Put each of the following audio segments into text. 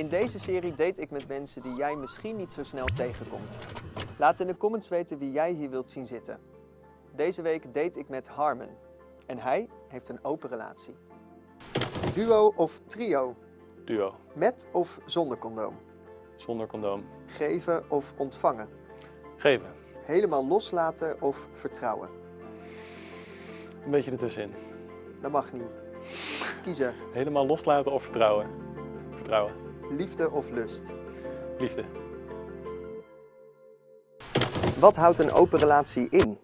In deze serie date ik met mensen die jij misschien niet zo snel tegenkomt. Laat in de comments weten wie jij hier wilt zien zitten. Deze week date ik met Harmon. En hij heeft een open relatie. Duo of trio? Duo. Met of zonder condoom? Zonder condoom. Geven of ontvangen? Geven. Helemaal loslaten of vertrouwen? Een beetje ertussenin. Dat mag niet. Kiezen. Helemaal loslaten of vertrouwen? Vertrouwen. Liefde of lust? Liefde. Wat houdt een open relatie in?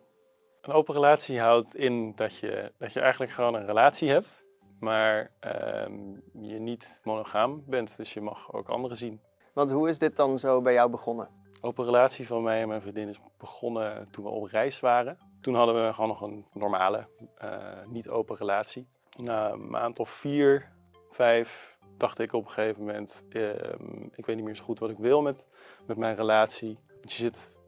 Een open relatie houdt in dat je, dat je eigenlijk gewoon een relatie hebt, maar ehm, je niet monogaam bent. Dus je mag ook anderen zien. Want hoe is dit dan zo bij jou begonnen? Open relatie van mij en mijn vriendin is begonnen toen we op reis waren. Toen hadden we gewoon nog een normale, eh, niet open relatie. Na een maand of vier, vijf, dacht ik op een gegeven moment, ehm, ik weet niet meer zo goed wat ik wil met, met mijn relatie. Want je zit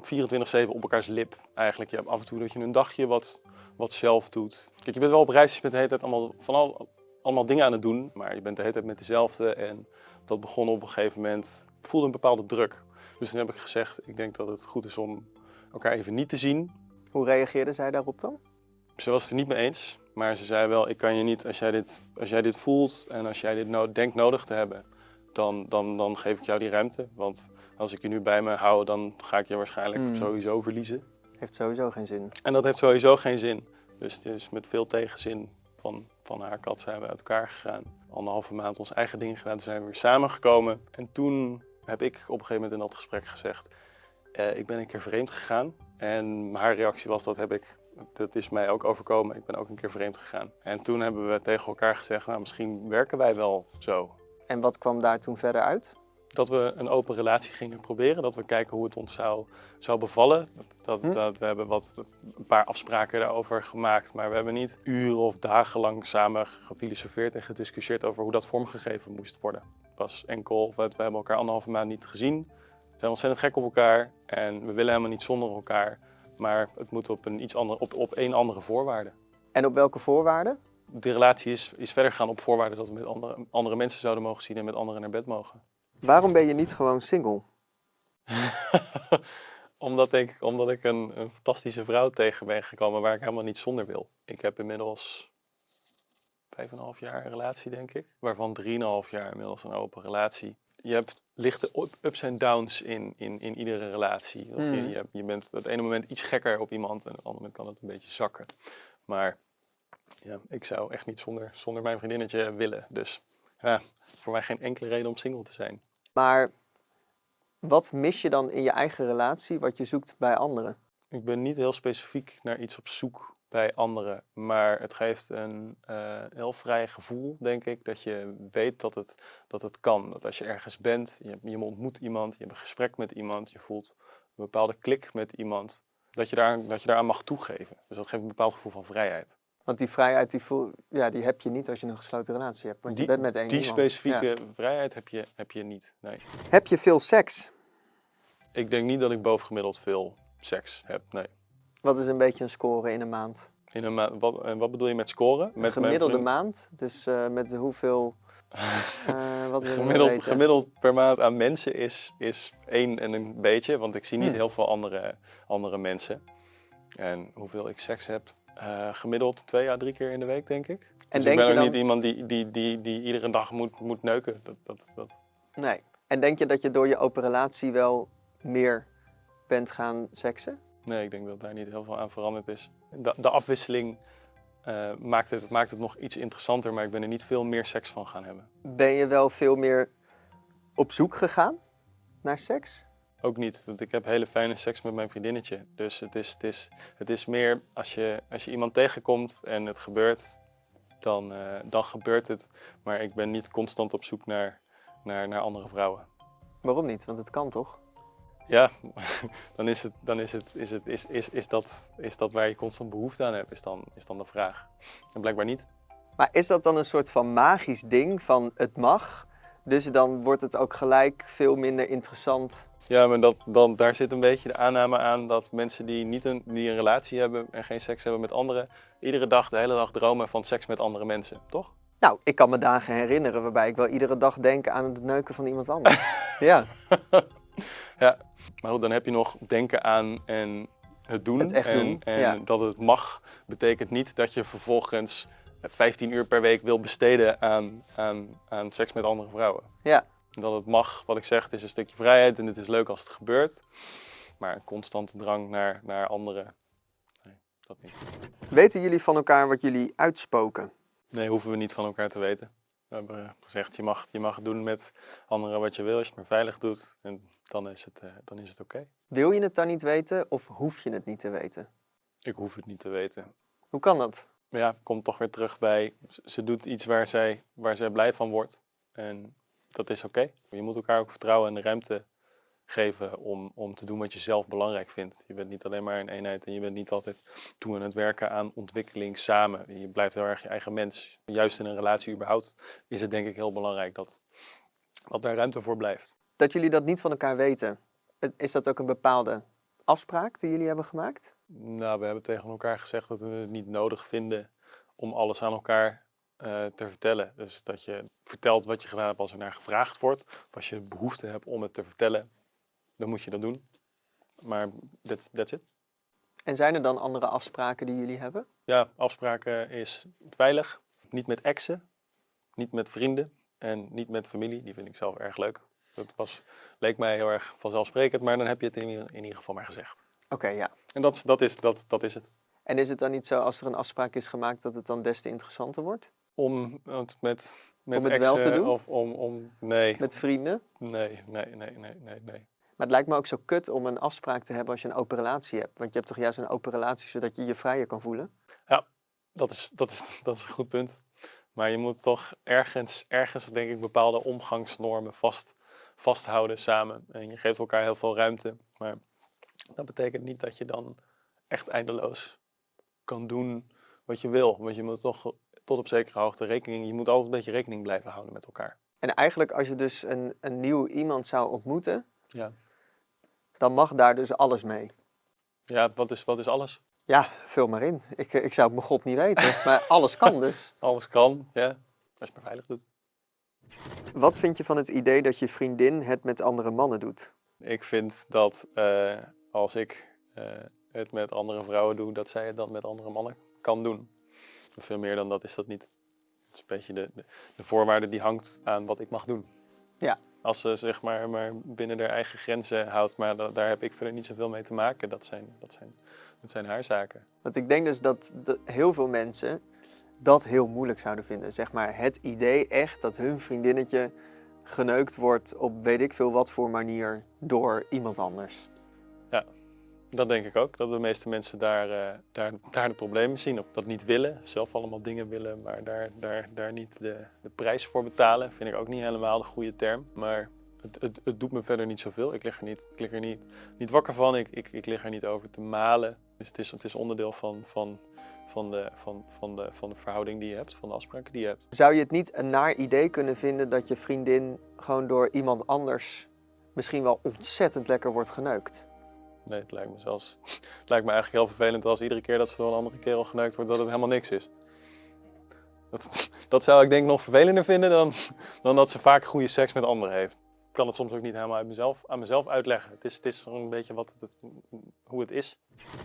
24-7 op elkaars lip eigenlijk. Je hebt af en toe dat je een dagje wat, wat zelf doet. Kijk, je bent wel op reis, je bent de hele tijd allemaal, van al, allemaal dingen aan het doen. Maar je bent de hele tijd met dezelfde en dat begon op een gegeven moment, ik voelde een bepaalde druk. Dus toen heb ik gezegd, ik denk dat het goed is om elkaar even niet te zien. Hoe reageerde zij daarop dan? Ze was het er niet mee eens, maar ze zei wel, ik kan je niet, als jij dit, als jij dit voelt en als jij dit no denkt nodig te hebben, dan, dan, dan geef ik jou die ruimte. Want als ik je nu bij me hou, dan ga ik je waarschijnlijk Hmm. sowieso verliezen. Heeft sowieso geen zin. En dat heeft sowieso geen zin. Dus het is met veel tegenzin van, van haar kant zijn we uit elkaar gegaan. Anderhalve maand ons eigen ding gedaan, toen zijn we weer samengekomen. En toen heb ik op een gegeven moment in dat gesprek gezegd, eh, ik ben een keer vreemd gegaan. En haar reactie was, dat, heb ik, dat is mij ook overkomen, ik ben ook een keer vreemd gegaan. En toen hebben we tegen elkaar gezegd, nou misschien werken wij wel zo. En wat kwam daar toen verder uit? dat we een open relatie gingen proberen. Dat we kijken hoe het ons zou, zou bevallen. Dat, Hm. dat, we hebben wat, een paar afspraken daarover gemaakt. Maar we hebben niet uren of dagenlang samen gefilosofeerd en gediscussieerd over hoe dat vormgegeven moest worden. Het was enkel, we hebben elkaar anderhalve maand niet gezien. We zijn ontzettend gek op elkaar en we willen helemaal niet zonder elkaar. Maar het moet op een iets andere, op, op één andere voorwaarde. En op welke voorwaarden? De relatie is, is verder gegaan op voorwaarde dat we met andere, andere mensen zouden mogen zien en met anderen naar bed mogen. Waarom ben je niet gewoon single? omdat ik, omdat ik een, een fantastische vrouw tegen ben gekomen waar ik helemaal niet zonder wil. Ik heb inmiddels vijf en een half jaar een relatie, denk ik. Waarvan drieënhalf jaar inmiddels een open relatie. Je hebt lichte up- ups en downs in, in, in iedere relatie. Je, Mm. je, je bent het ene moment iets gekker op iemand en op het andere moment kan het een beetje zakken. Maar ja, ik zou echt niet zonder, zonder mijn vriendinnetje willen. Dus ja, voor mij geen enkele reden om single te zijn. Maar wat mis je dan in je eigen relatie wat je zoekt bij anderen? Ik ben niet heel specifiek naar iets op zoek bij anderen, maar het geeft een eh, heel vrij gevoel, denk ik, dat je weet dat het, dat het kan. Dat als je ergens bent, je, je ontmoet iemand, je hebt een gesprek met iemand, je voelt een bepaalde klik met iemand, dat je, daar, dat je daaraan mag toegeven. Dus dat geeft een bepaald gevoel van vrijheid. Want die vrijheid die voel, ja, die heb je niet als je een gesloten relatie hebt. Want Die- je bent met één Die iemand. specifieke Ja. vrijheid heb je, heb je niet, nee. Heb je veel seks? Ik denk niet dat ik bovengemiddeld veel seks heb, nee. Wat is een beetje een score in een maand? In een ma- wat, wat bedoel je met scoren? Met Een gemiddelde maand? Dus eh, met hoeveel... eh, wat Gemiddeld, gemiddeld per maand aan mensen is, is één en een beetje, want ik zie niet Hmm. heel veel andere, andere mensen. En hoeveel ik seks heb, eh, gemiddeld twee à drie keer in de week, denk ik. En dus denk ik ben je ook dan... niet iemand die, die, die, die iedere dag moet, moet neuken. Dat, dat, dat. Nee. En denk je dat je door je open relatie wel meer bent gaan seksen? Nee, ik denk dat daar niet heel veel aan veranderd is. De, de afwisseling eh, maakt, het, maakt het nog iets interessanter, maar ik ben er niet veel meer seks van gaan hebben. Ben je wel veel meer op zoek gegaan naar seks? Ook niet, want ik heb hele fijne seks met mijn vriendinnetje. Dus het is, het is, het is meer als je, als je iemand tegenkomt en het gebeurt, dan, eh, dan gebeurt het. Maar ik ben niet constant op zoek naar, naar, naar andere vrouwen. Waarom niet? Want het kan toch? Ja, dan is, het, dan is, het, is, het, is, is, is, dat, is dat waar je constant behoefte aan hebt, is dan, is dan de vraag. En blijkbaar niet. Maar is dat dan een soort van magisch ding van het mag, dus dan wordt het ook gelijk veel minder interessant? Ja, maar dat, dan, daar zit een beetje de aanname aan dat mensen die niet een, die een relatie hebben en geen seks hebben met anderen, iedere dag, de hele dag dromen van seks met andere mensen, toch? Nou, ik kan me dagen herinneren waarbij ik wel iedere dag denk aan het neuken van iemand anders. ja, Ja, maar goed, dan heb je nog denken aan en het doen. Het echt en, doen, En ja. dat het mag, betekent niet dat je vervolgens 15 uur per week wil besteden aan, aan, aan seks met andere vrouwen. ja. Dat het mag, wat ik zeg, het is een stukje vrijheid en het is leuk als het gebeurt. Maar een constante drang naar, naar anderen, nee, dat niet. Weten jullie van elkaar wat jullie uitspoken? Nee, hoeven we niet van elkaar te weten. We hebben gezegd, je mag, je mag doen met anderen wat je wil als je het maar veilig doet. En dan is het, eh, dan is het oké. Wil je het dan niet weten of hoef je het niet te weten? Ik hoef het niet te weten. Hoe kan dat? Maar ja, komt toch weer terug bij, ze doet iets waar zij, waar zij blij van wordt. En dat is oké. Je moet elkaar ook vertrouwen en de ruimte geven om, om te doen wat je zelf belangrijk vindt. Je bent niet alleen maar een eenheid en je bent niet altijd toe aan het werken aan ontwikkeling samen. Je blijft heel erg je eigen mens. Juist in een relatie überhaupt is het denk ik heel belangrijk dat, dat daar ruimte voor blijft. Dat jullie dat niet van elkaar weten. Is dat ook een bepaalde afspraak die jullie hebben gemaakt? Nou, we hebben tegen elkaar gezegd dat we het niet nodig vinden om alles aan elkaar eh, te vertellen. Dus dat je vertelt wat je gedaan hebt als er naar gevraagd wordt. Of als je behoefte hebt om het te vertellen, dan moet je dat doen. Maar that, that's it. En zijn er dan andere afspraken die jullie hebben? Ja, afspraken is veilig. Niet met exen, niet met vrienden en niet met familie. Die vind ik zelf erg leuk. Dat was, leek mij heel erg vanzelfsprekend, maar dan heb je het in, ieder- in ieder geval maar gezegd. Oké, ja. En dat, dat, is, dat, dat is het. En is het dan niet zo als er een afspraak is gemaakt dat het dan des te interessanter wordt? Om het met, met Om het wel te doen? Of om, om, nee, Met vrienden? nee, nee, nee, nee, nee, nee. Maar het lijkt me ook zo kut om een afspraak te hebben als je een open relatie hebt. Want je hebt toch juist een open relatie zodat je je vrijer kan voelen? Dat is, dat, is, dat is een goed punt. Maar je moet toch ergens, ergens denk ik, bepaalde omgangsnormen vast, vasthouden samen. En je geeft elkaar heel veel ruimte. Maar dat betekent niet dat je dan echt eindeloos kan doen wat je wil. Want je moet toch tot op zekere hoogte rekening... Je moet altijd een beetje rekening blijven houden met elkaar. En eigenlijk als je dus een, een nieuw iemand zou ontmoeten, Ja, dan mag daar dus alles mee. ja wat, is, wat is alles? Ja, vul maar in. Ik, ik zou het mijn god niet weten. Maar alles kan dus. Alles kan, ja. Als je maar veilig doet. Wat vind je van het idee dat je vriendin het met andere mannen doet? Ik vind dat eh, als ik eh, het met andere vrouwen doe, dat zij het dan met andere mannen kan doen. Veel meer dan dat is dat niet. Het is een beetje de, de, de voorwaarde die hangt aan wat ik mag doen. Ja. Als ze zeg maar, maar binnen haar eigen grenzen houdt, maar da- daar heb ik verder niet zoveel mee te maken. Dat zijn, dat zijn, dat zijn haar zaken. Want ik denk dus dat de- heel veel mensen dat heel moeilijk zouden vinden. Zeg maar het idee echt dat hun vriendinnetje geneukt wordt op weet ik veel wat voor manier door iemand anders. Dat denk ik ook, dat de meeste mensen daar, eh, daar, daar de problemen zien. Of dat niet willen, zelf allemaal dingen willen, maar daar, daar, daar niet de, de prijs voor betalen. Vind ik ook niet helemaal de goede term. Maar het, het, het doet me verder niet zoveel. Ik lig er niet, ik lig er niet, niet wakker van, ik, ik, ik lig er niet over te malen. Dus het is, het is onderdeel van, van, van, de, van, van, de, van de verhouding die je hebt, van de afspraken die je hebt. Zou je het niet een naar idee kunnen vinden dat je vriendin gewoon door iemand anders misschien wel ontzettend lekker wordt geneukt? Nee, het lijkt me zelfs. Het lijkt me eigenlijk heel vervelend als iedere keer dat ze door een andere kerel geneukt wordt, dat het helemaal niks is. Dat, dat zou ik denk nog vervelender vinden dan, dan dat ze vaak goede seks met anderen heeft. Ik kan het soms ook niet helemaal uit mezelf, aan mezelf uitleggen. Het is, het is een beetje wat het, hoe het is.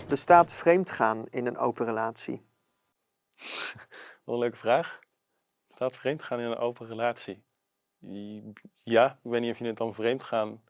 Bestaat vreemdgaan in een open relatie? Wat een leuke vraag. Staat vreemd gaan in een open relatie? Ja, ik weet niet of je het dan vreemd gaan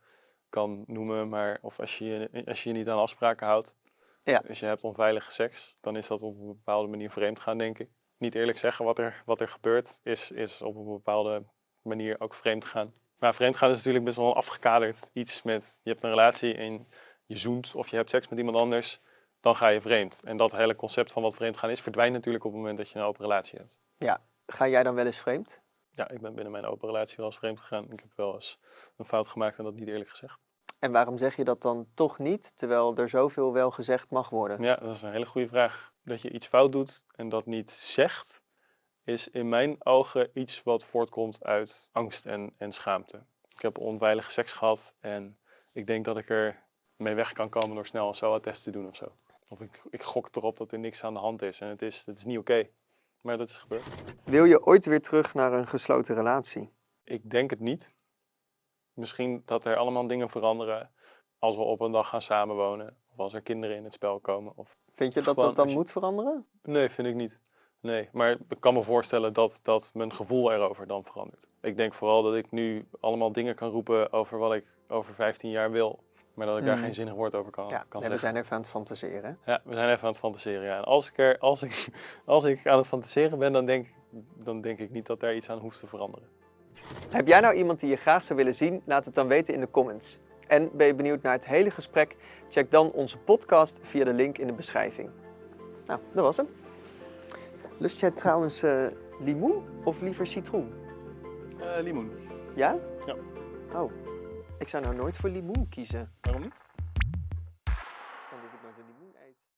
kan noemen, maar of als je als je, je niet aan afspraken houdt. Ja. Als je hebt onveilige seks, dan is dat op een bepaalde manier vreemd gaan, denk ik. Niet eerlijk zeggen wat er, wat er gebeurt, is, is op een bepaalde manier ook vreemd gaan. Maar vreemd gaan is natuurlijk best wel een afgekaderd iets met je hebt een relatie en je zoent of je hebt seks met iemand anders, dan ga je vreemd. En dat hele concept van wat vreemd gaan is, verdwijnt natuurlijk op het moment dat je een open relatie hebt. Ga jij dan wel eens vreemd? Ja, ik ben binnen mijn open relatie wel eens vreemd gegaan. Ik heb wel eens een fout gemaakt en dat niet eerlijk gezegd. En waarom zeg je dat dan toch niet, terwijl er zoveel wel gezegd mag worden? Ja, dat is een hele goede vraag. Dat je iets fout doet en dat niet zegt, is in mijn ogen iets wat voortkomt uit angst en, en schaamte. Ik heb onveilige seks gehad en ik denk dat ik er mee weg kan komen door snel een SOA-test te doen of zo. Of ik, ik gok erop dat er niks aan de hand is en het is, het is niet oké. Maar dat is gebeurd. Wil je ooit weer terug naar een gesloten relatie? Ik denk het niet. Misschien dat er allemaal dingen veranderen als we op een dag gaan samenwonen. Of als er kinderen in het spel komen. Of... Vind je dat dat dan moet veranderen? Nee, vind ik niet. Nee, maar ik kan me voorstellen dat, dat mijn gevoel erover dan verandert. Ik denk vooral dat ik nu allemaal dingen kan roepen over wat ik over 15 jaar wil. Maar dat ik daar Mm. geen zinnig woord over kan, Ja, kan nee, we zijn even aan het fantaseren. Ja, we zijn even aan het fantaseren. Ja. En als ik, er, als, ik, als ik aan het fantaseren ben, dan denk, dan denk ik niet dat daar iets aan hoeft te veranderen. Heb jij nou iemand die je graag zou willen zien? Laat het dan weten in de comments. En ben je benieuwd naar het hele gesprek? Check dan onze podcast via de link in de beschrijving. Nou, dat was hem. Lust jij trouwens eh, limoen of liever citroen? Eh, limoen. Ja? Ja. Oh, ik zou nou nooit voor limoen kiezen. Waarom niet?